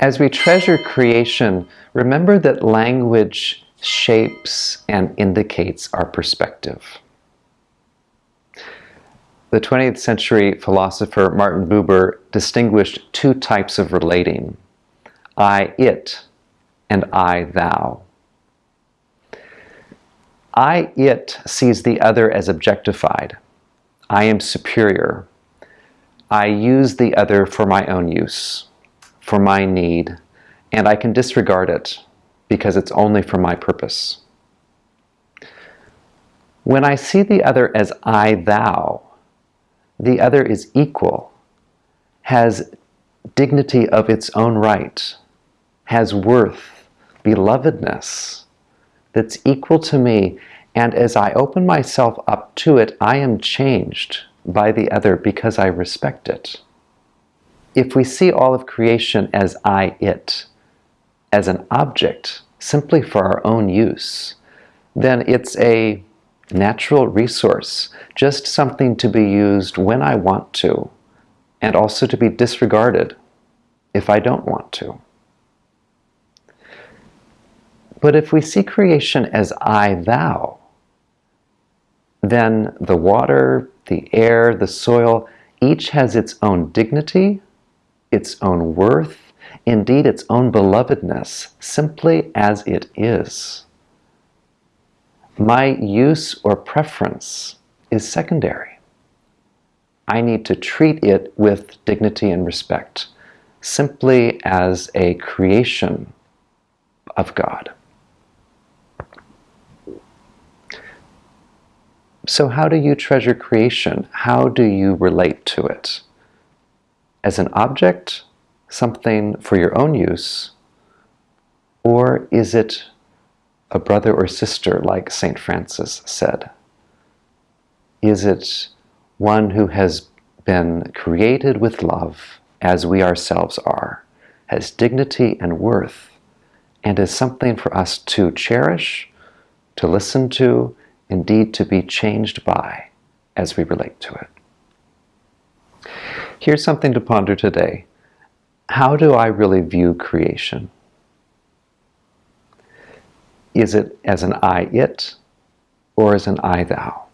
As we treasure creation, remember that language shapes and indicates our perspective. The 20th century philosopher Martin Buber distinguished two types of relating, I-it and I-thou. I-it sees the other as objectified. I am superior. I use the other for my own use, for my need, and I can disregard it because it's only for my purpose. When I see the other as I, thou, the other is equal, has dignity of its own right, has worth, belovedness, that's equal to me, and as I open myself up to it, I am changed by the other because I respect it. If we see all of creation as I, it, as an object simply for our own use, then it's a natural resource, just something to be used when I want to, and also to be disregarded if I don't want to. But if we see creation as I, thou, then the water, the air, the soil, each has its own dignity, its own worth, indeed its own belovedness, simply as it is. My use or preference is secondary. I need to treat it with dignity and respect, simply as a creation of God. So how do you treasure creation? How do you relate to it? As an object something for your own use, or is it a brother or sister, like St. Francis said? Is it one who has been created with love, as we ourselves are, has dignity and worth, and is something for us to cherish, to listen to, indeed to be changed by as we relate to it? Here's something to ponder today how do I really view creation? Is it as an I, it, or as an I, thou?